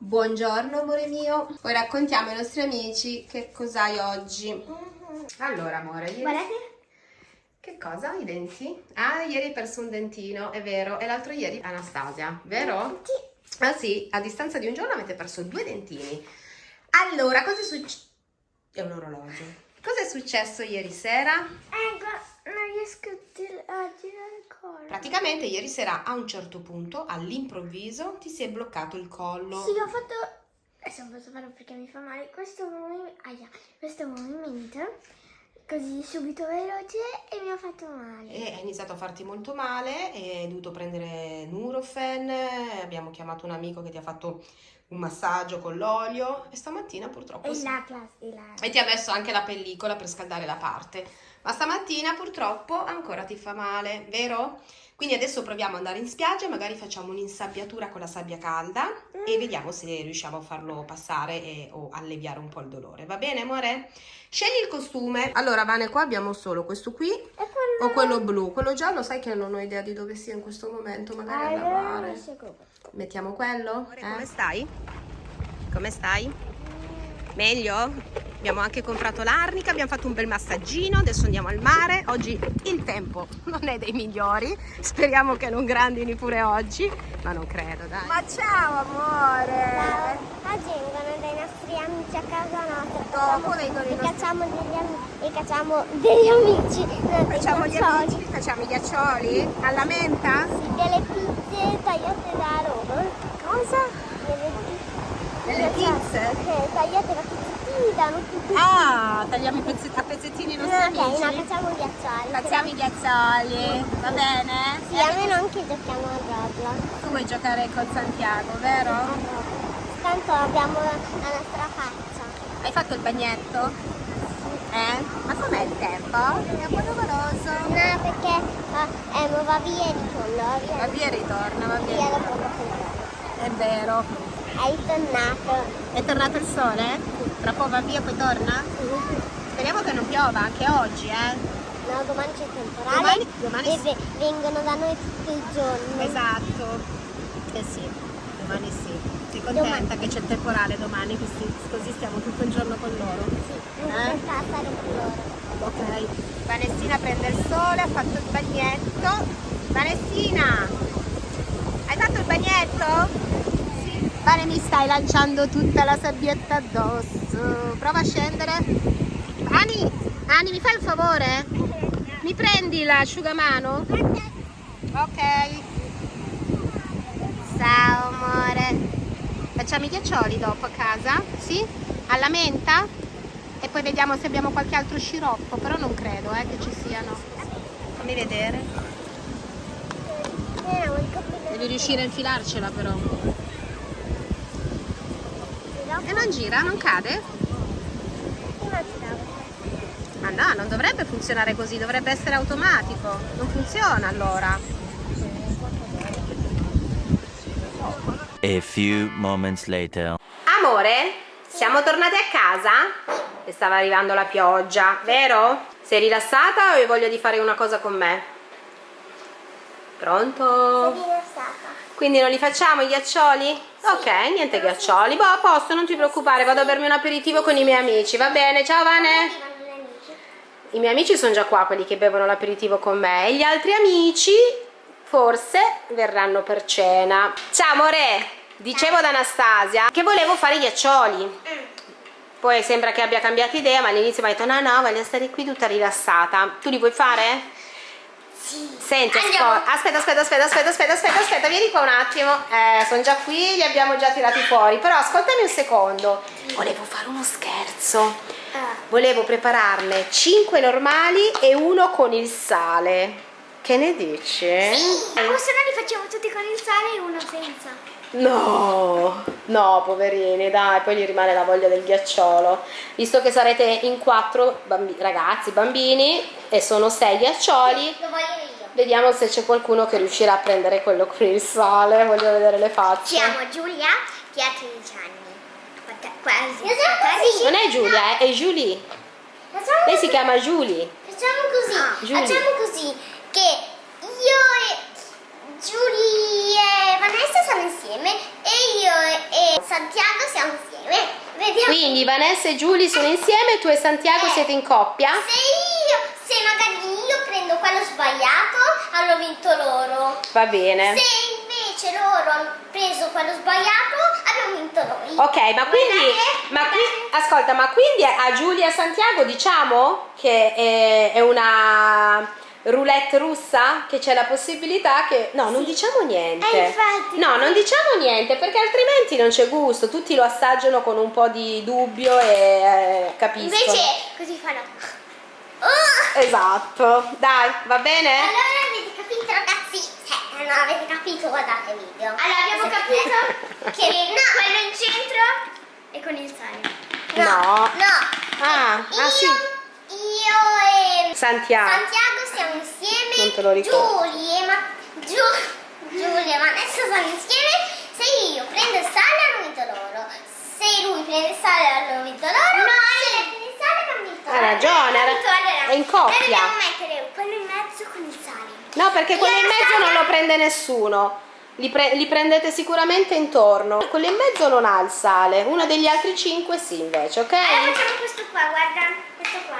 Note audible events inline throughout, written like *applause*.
Buongiorno amore mio, poi raccontiamo ai nostri amici che cos'hai oggi. Allora amore, ieri... Guardate. Che cosa? I denti? Ah, ieri hai perso un dentino, è vero, e l'altro ieri Anastasia, vero? Sì. Ah sì, a distanza di un giorno avete perso due dentini. Allora, cosa è successo? È un orologio. Cosa è successo ieri sera? Ecco, non riesco a girare collo. Praticamente ieri sera a un certo punto, all'improvviso, ti si è bloccato il collo. Sì, ho fatto... Adesso non posso farlo perché mi fa male. Questo movimento... Aia, questo movimento. Così subito veloce e mi ha fatto male. E è iniziato a farti molto male, e hai dovuto prendere Nurofen, abbiamo chiamato un amico che ti ha fatto un massaggio con l'olio e stamattina purtroppo... E sì. la. E la... E ti ha messo anche la pellicola per scaldare la parte. Ma stamattina purtroppo ancora ti fa male, vero? Quindi adesso proviamo ad andare in spiaggia, magari facciamo un'insabbiatura con la sabbia calda e vediamo se riusciamo a farlo passare e- o alleviare un po' il dolore. Va bene, amore? Scegli il costume. Allora, Vane, qua abbiamo solo questo qui quello... o quello blu. Quello giallo sai che non ho idea di dove sia in questo momento, magari a Allora, lavare. Mettiamo quello? Come stai? Come stai? Meglio? Abbiamo anche comprato l'arnica, abbiamo fatto un bel massaggino, adesso andiamo al mare. Oggi il tempo non è dei migliori, speriamo che non grandini pure oggi, ma non credo, dai. Ma ciao amore! Ciao. Oggi vengono dei nostri amici a casa nostra. Dopo vengono i E nostri- cacciamo degli amici. E cacciamo degli amici. Facciamo gli ghiaccioli. amici, facciamo i ghiaccioli alla menta? Sì, delle pizze tagliate da Roma. Cosa? Delle pizze. Delle pizze? Eh, tagliate da pizzettini, danno tutti. Ah, tagliamo a pezzettini i nostri ok, no, amici. facciamo ghiaccioli. Facciamo i ghiaccioli, va bene? Sì, a me non che giochiamo a Roblox. Tu vuoi giocare con Santiago, vero? Tanto abbiamo la nostra faccia. Hai fatto il bagnetto? Eh? Ma com'è il tempo? È un po' nuvoloso. No, perché eh, eh, va via e ritorno. Va via, Va via e ritorna, va via via. dopo poco ritorno. È vero. È ritornato. È tornato il sole? Tra poco va via, poi torna? Speriamo che non piova anche oggi, eh? No, domani c'è temporale. Domani- domani e sì. vengono da noi tutto il giorno. Esatto. Eh sì, domani sì. Sei contenta che c'è il temporale domani, così, così stiamo tutto il giorno con loro? Sì, non Eh? stare con loro. Ok. Vanessina prende il sole, ha fatto il bagnetto. Vanessina, hai fatto il bagnetto? Sì. Vane mi stai lanciando tutta la sabbietta addosso. Prova a scendere. Ani, Ani, mi fai un favore? Mi prendi l'asciugamano? Ok. Ciao amore. Facciamo i ghiaccioli dopo a casa? Sì? Alla menta? E poi vediamo se abbiamo qualche altro sciroppo, però non credo eh, che ci siano. Fammi vedere. Eh, Devi riuscire a infilarcela però. E non gira, non cade? Prima. Ma no, non dovrebbe funzionare così, dovrebbe essere automatico. Non funziona allora. A few moments later. Amore, siamo tornati a casa? E stava arrivando la pioggia, vero? Sei rilassata o hai voglia di fare una cosa con me? Pronto? Quindi non li facciamo i ghiaccioli? Ok, niente ghiaccioli. Boh, a posto, non ti preoccupare, vado a bermi un aperitivo con i miei amici, va bene? Ciao Vane! I miei amici sono già qua, quelli che bevono l'aperitivo con me. E gli altri amici forse verranno per cena. Ciao amore! Dicevo ad Anastasia che volevo fare i ghiaccioli. Poi sembra che abbia cambiato idea, ma all'inizio mi ha detto no no, voglio stare qui tutta rilassata. Tu li vuoi fare? Sì. Senti, aspetta, aspetta, aspetta, aspetta, aspetta, aspetta, aspetta, vieni qua un attimo. Eh, sono già qui, li abbiamo già tirati fuori. Però ascoltami un secondo. Volevo fare uno scherzo. Ah, Volevo prepararne 5 normali e uno con il sale. Che ne dici? o se no li facciamo tutti con il sale e uno senza. No, no, poverini, dai, poi gli rimane la voglia del ghiacciolo. Visto che sarete in quattro bambi- ragazzi, bambini, e sono sei ghiaccioli, Lo voglio io. Vediamo se c'è qualcuno che riuscirà a prendere quello con il sale. Voglio vedere le facce. Siamo Giulia che ha 13 anni. Quasi. 14. Non è Giulia, eh, è Julie. Facciamo Lei si chiama Julie. Facciamo così, Giulia. facciamo così che io e Giulia e Vanessa sono insieme e io e Santiago siamo insieme. Vediamo. Quindi Vanessa e Giulia sono insieme, tu e Santiago Eh. siete in coppia? Se io, se magari io quello sbagliato, hanno vinto loro. Va bene. Se invece loro hanno preso quello sbagliato, abbiamo vinto noi. Ok, ma quindi, ma qui, ascolta, ma quindi a Giulia Santiago diciamo che è, è una roulette russa? Che c'è la possibilità che... No, non diciamo niente. Eh, infatti. No, non diciamo niente perché altrimenti non c'è gusto. Tutti lo assaggiano con un po' di dubbio e eh, capiscono. Invece così fanno. Oh! Esatto. Dai, va bene? Allora avete capito ragazzi? Eh, no, avete capito, guardate il video. Allora abbiamo capito *laughs* che no, quello in centro è con il sale. No. No. Ah, io, ah, sì. Io e Santiago. Santiago siamo insieme. Non te lo ricordo. Giulia e ma Giu- Giulia e Vanessa sono insieme. Se io prendo il sale vinto loro. Se lui prende il sale vinto loro. No, se lei prende il sale hanno vinto Hai loro. ragione, ha- allora, è in coppia. Noi dobbiamo mettere quello in mezzo con il sale. No, perché quello in mezzo non lo prende nessuno. Li, pre- li prendete sicuramente intorno. Quello in mezzo non ha il sale. Uno degli altri cinque sì, invece, ok? Allora facciamo questo qua, guarda, questo qua.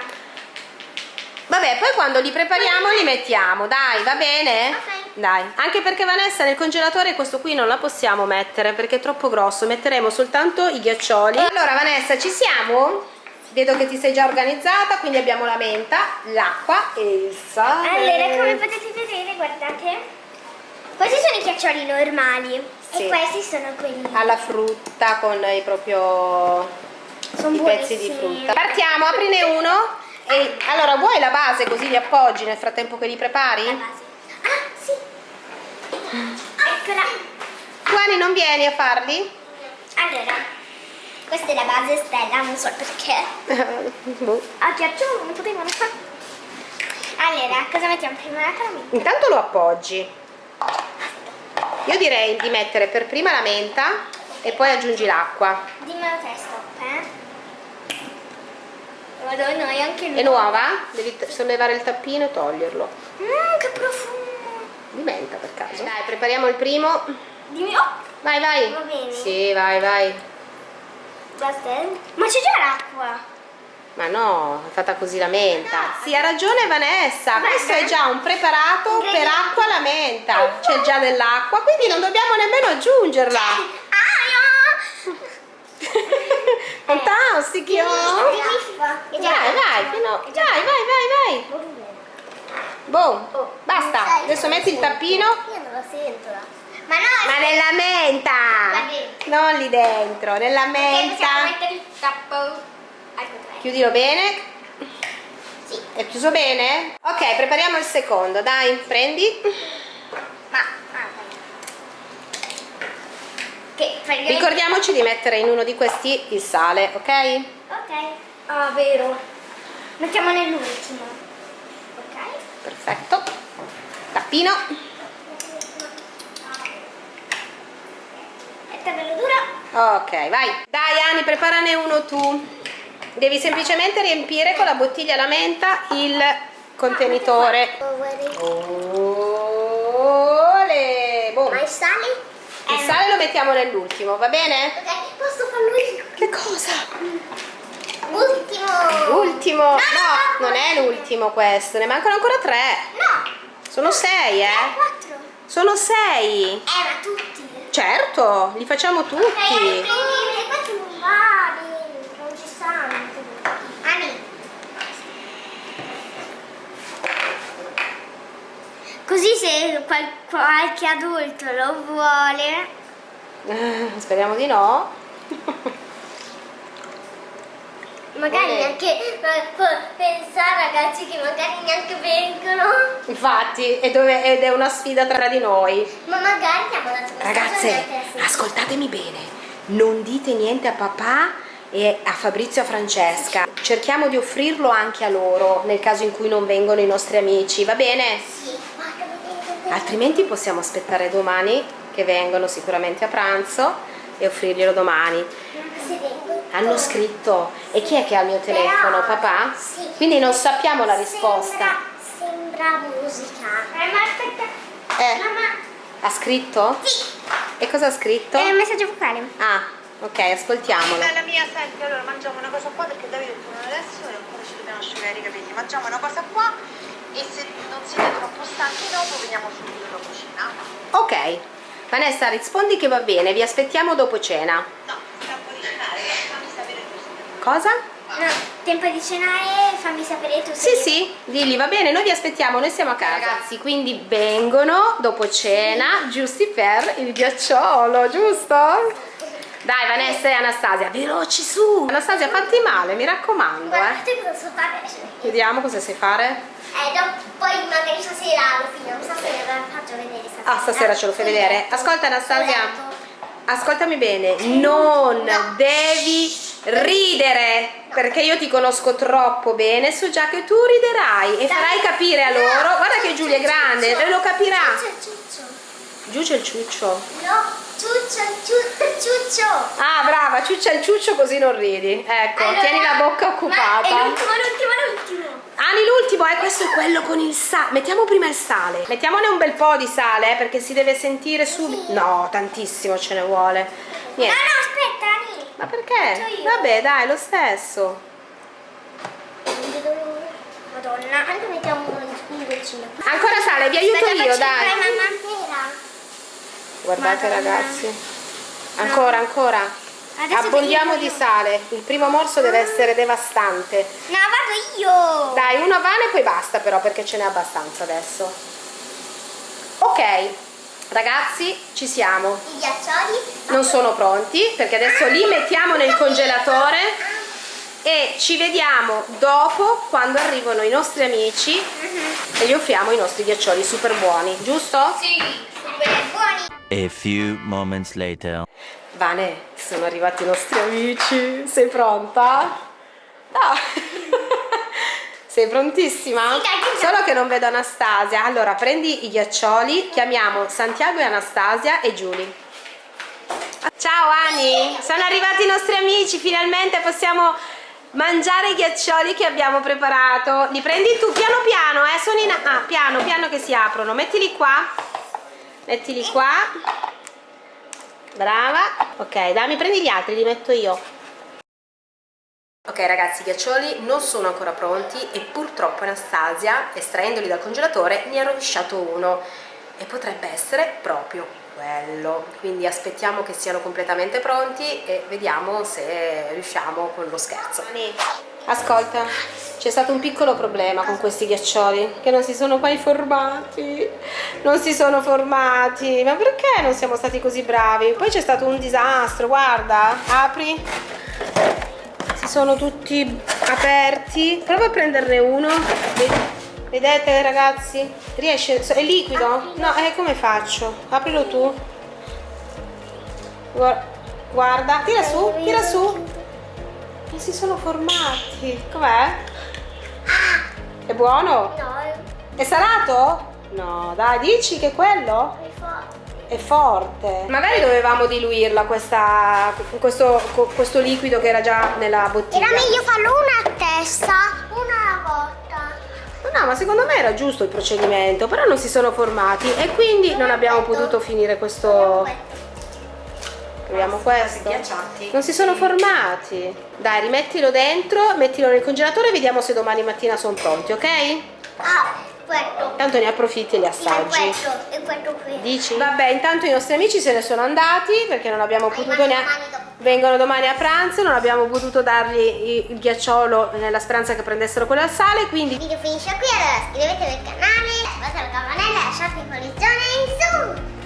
Vabbè, poi quando li prepariamo li mettiamo, dai, va bene? Ok. Dai, anche perché Vanessa nel congelatore questo qui non la possiamo mettere perché è troppo grosso, metteremo soltanto i ghiaccioli. Allora Vanessa, ci siamo? Vedo che ti sei già organizzata, quindi abbiamo la menta, l'acqua e il sale. Allora, come potete vedere, guardate. Questi sono i ghiaccioli normali Sì. e questi sono quelli. alla frutta con i proprio Sono i pezzi di frutta. Partiamo, aprine uno. E allora vuoi la base così li appoggi nel frattempo che li La prepari? base. Ah, sì. Eccola. Ani non vieni a farli? Allora, questa è la base stella, non so perché. *laughs* Boh. A ghiaccio non potevano fare. Allora, cosa mettiamo prima la caramella? Intanto lo appoggi. Io direi di mettere per prima la menta e poi aggiungi l'acqua. Dimmelo te, stop, eh. Madonna, è anche È nuova? Devi sollevare il tappino e toglierlo. Mmm, che profumo. Di menta per caso. Dai, prepariamo il primo. Dimmi, oh, Vai, vai. Va bene. Sì, vai, vai. Eh. Ma c'è già l'acqua. Ma no, è fatta così la menta. Sì, ha ragione Vanessa. Questo è già un preparato per acqua alla menta. C'è già dell'acqua, quindi non dobbiamo nemmeno aggiungerla. *laughs* Ah, *laughs* Fantastico. Vai, vai, fino- vai, vai, vai, vai. Boh, basta. Adesso metti il tappino. Io non lo sento. Ma no, Ma nella menta. Non lì dentro, nella menta. Chiudilo bene. Sì. È chiuso bene? Ok, prepariamo il secondo. Dai, prendi. Ma, Che praticamente... Ricordiamoci di mettere in uno di questi il sale, ok? Ok. Ah, vero. Mettiamo nell'ultimo. Ok. Perfetto. Tappino. Tabella dura. Ok, vai. Dai Ani, preparane uno tu. Devi semplicemente riempire con la bottiglia alla menta il contenitore. Ole! Boom. Ma il sale? Il sale lo mettiamo nell'ultimo, va bene? Ok, posso farlo io? Che cosa? Ultimo. L'ultimo. No, non è l'ultimo questo, ne mancano ancora tre. No. Sono sei, eh? Quattro. Sono sei. Eh, ma tutti. Certo, li facciamo tutti. Non ci stanno. Ani. Così se qual- qualche adulto lo vuole. Eh, Speriamo di no. Magari Ok. neanche pensare ragazzi che magari neanche vengono. Infatti, è dove- ed è una sfida tra di noi. Ma magari abbiamo dato Ragazze, ascoltatemi bene. Non dite niente a papà e a Fabrizio e a Francesca. Cerchiamo di offrirlo anche a loro nel caso in cui non vengono i nostri amici, va bene? Sì. Altrimenti possiamo aspettare domani che vengono sicuramente a pranzo e offrirglielo domani. Hanno scritto. E chi è che ha il mio telefono? Papà? Sì. Quindi non sappiamo la risposta. Sembra, sembra musica. Eh, ma aspetta. Eh, Mamma. ha scritto? Sì. E cosa ha scritto? È un messaggio vocale. Ah, Ok, ascoltiamolo. Bella mia, senti, allora mangiamo una cosa qua perché Davide torna adesso e ancora ci dobbiamo asciugare i capelli. Mangiamo una cosa qua e se non siete troppo stanchi dopo veniamo subito dopo cena. Ok. Vanessa, rispondi che va bene, vi aspettiamo dopo cena. No, tempo di cenare, fammi sapere tu. Cosa? No, tempo di cenare, fammi sapere tu Sì, se... sì, digli, va bene, noi vi aspettiamo, noi siamo a casa. Ragazzi, quindi vengono dopo cena, giusti per il ghiacciolo, giusto? Dai Vanessa e Anastasia, veloci su! Anastasia, fatti male, mi raccomando, eh. Guardate cosa so fare. Vediamo cosa sai fare. Eh, dopo, poi magari stasera lo finiamo, stasera faccio vedere stasera. Ah, stasera ce lo fai vedere. Ascolta Anastasia, letto. ascoltami bene, non devi ridere, perché io ti conosco troppo bene, so già che tu riderai e farai capire a loro, guarda che Giulia è grande, lo capirà. Giù c'è il ciuccio. No, ciuccio, ciuccio, *laughs* ciuccio. Ah, brava, ciuccia il ciuccio così non ridi. Ecco, Allora, tieni la bocca Ma è occupata. l'ultimo, l'ultimo, l'ultimo. Ani l'ultimo, eh, questo è quello con il sale. Mettiamo prima il sale. Mettiamone un bel po' di sale, eh, perché si deve sentire subito. No, tantissimo ce ne vuole. No, Niente. no, aspetta, Ani. Ma perché? Vabbè, dai, lo stesso. Madonna, anche mettiamo un, goccino. Ancora sale, vi aiuto Aspetta, io, dai. Guardate Madonna. ragazzi. Ancora, ancora. Adesso Abbondiamo di sale. Il primo morso deve essere devastante. No, vado io. Dai, una vana e poi basta però perché ce n'è abbastanza adesso. Ok, ragazzi, ci siamo. I ghiaccioli. Non sono pronti perché adesso li mettiamo nel congelatore e ci vediamo dopo quando arrivano i nostri amici e gli offriamo i nostri ghiaccioli super buoni, giusto? Sì, super buoni. A few moments later. Vane, sono arrivati i nostri amici. Sei pronta? No. Sei prontissima? Sì. Solo che non vedo Anastasia. Allora, prendi i ghiaccioli, chiamiamo Santiago e Anastasia e Giulia. Ciao Ani, sono arrivati i nostri amici, finalmente possiamo mangiare i ghiaccioli che abbiamo preparato. Li prendi tu piano piano, eh? Sono in... Ah, piano, piano che si aprono. Mettili qua. Mettili qua. Brava. Ok, dammi, prendi gli altri, li metto io. Ok ragazzi, i ghiaccioli non sono ancora pronti e purtroppo Anastasia, estraendoli dal congelatore, ne ha rovesciato uno e potrebbe essere proprio quello. Quindi aspettiamo che siano completamente pronti e vediamo se riusciamo con lo scherzo. Ascolta, c'è stato un piccolo problema con questi ghiaccioli che non si sono mai formati. Non si sono formati. Ma perché non siamo stati così bravi? Poi c'è stato un disastro, guarda. Apri. Sono tutti aperti. Prova a prenderne uno. Vedete ragazzi? Riesce? È liquido? No, eh, come faccio? Aprilo tu. Guar- Guarda, tira su, tira su. Non si sono formati. Com'è? È buono? No, È salato? No, dai, dici che è quello? È forte. Magari dovevamo diluirla questa, questo, questo liquido che era già nella bottiglia. Era meglio farlo una a testa, una alla volta. No, ma secondo me era giusto il procedimento, però non si sono formati e quindi non abbiamo potuto finire questo... Proviamo questo. Non si sono formati. Dai, rimettilo dentro, mettilo nel congelatore e vediamo se domani mattina sono pronti, ok? Ah, questo. Tanto ne approfitti e li E assaggi. questo, e questo qui. Dici? Vabbè, intanto i nostri amici se ne sono andati perché non abbiamo potuto neanche... Vengono domani a pranzo, non abbiamo potuto dargli il ghiacciolo nella speranza che prendessero quello al sale, quindi Il video finisce qui, allora iscrivetevi al canale, attivate la campanella, lasciate i pollici